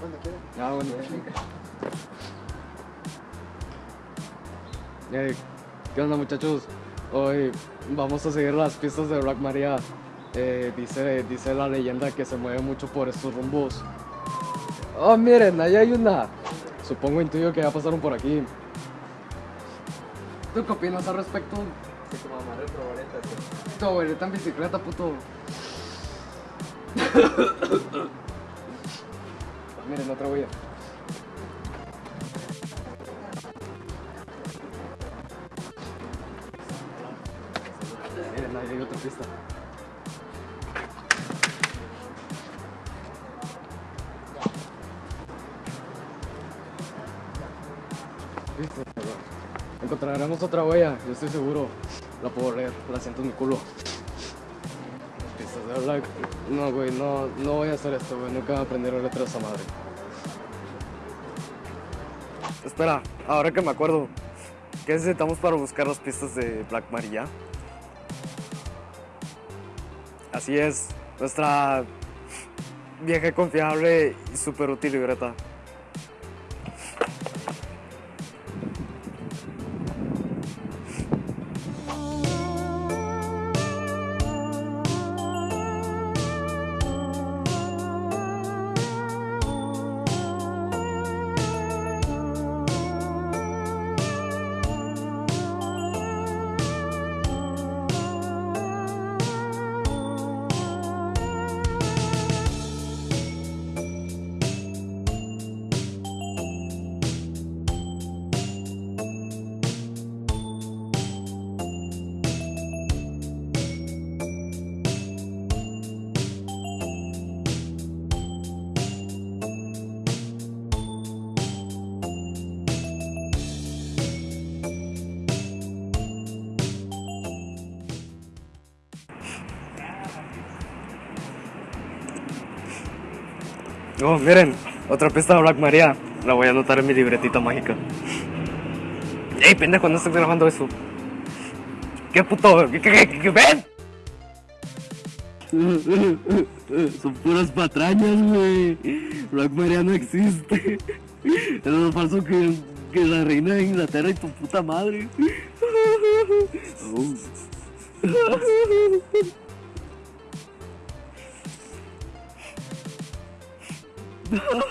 Cuando quieran. Ah, bueno. Eh, ¿Qué onda muchachos? Hoy vamos a seguir las pistas de Black Maria. Eh, dice, dice la leyenda que se mueve mucho por estos rumbos. Oh, miren, ahí hay una. Supongo intuyo que ya pasaron por aquí. ¿Tú qué opinas al respecto? El probareta, sí. Tu abuelita en bicicleta, puto. miren, otra huella. Miren, ahí hay otra pista. Listo, encontraremos otra huella, yo estoy seguro. La puedo leer, la siento en mi culo. De Black. No, güey, no, no voy a hacer esto, güey. Nunca voy a aprender a leer esa madre. Espera, ahora que me acuerdo, ¿qué necesitamos para buscar las pistas de Black Maria? Así es, nuestra vieja confiable y súper útil libreta. Oh, miren, otra pista de Black Maria. La voy a anotar en mi libretita mágica. ¡Ey, pendejo! No estoy grabando eso. ¿Qué puto? ¿Qué, qué, qué, qué ven? Son puras patrañas, güey. Black Maria no existe. Es más falso que, que la reina de Inglaterra y tu puta madre. Oh. ハハハハ!